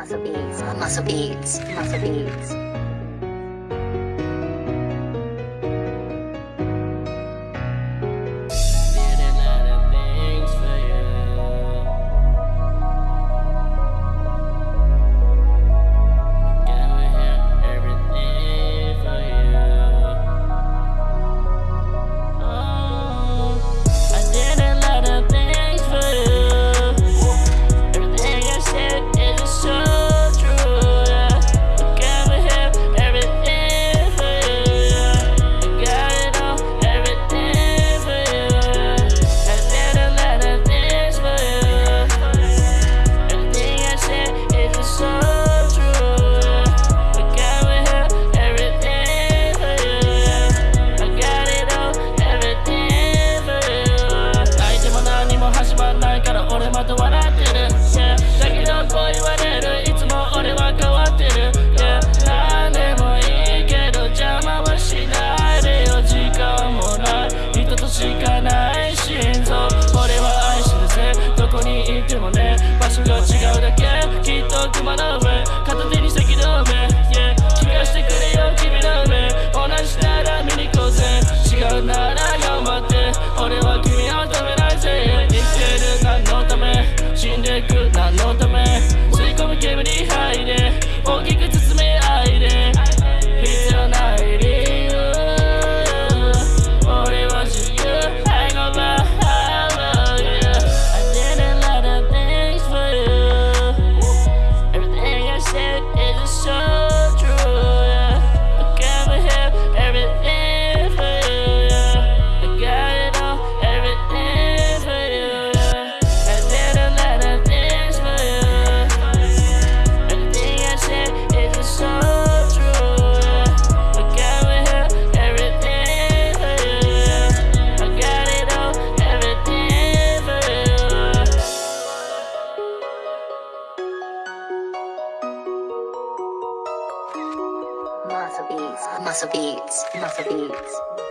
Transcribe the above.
muscle beads. muscle beads. muscle beads. ないで。大きく beats, muscle beats, muscle beats.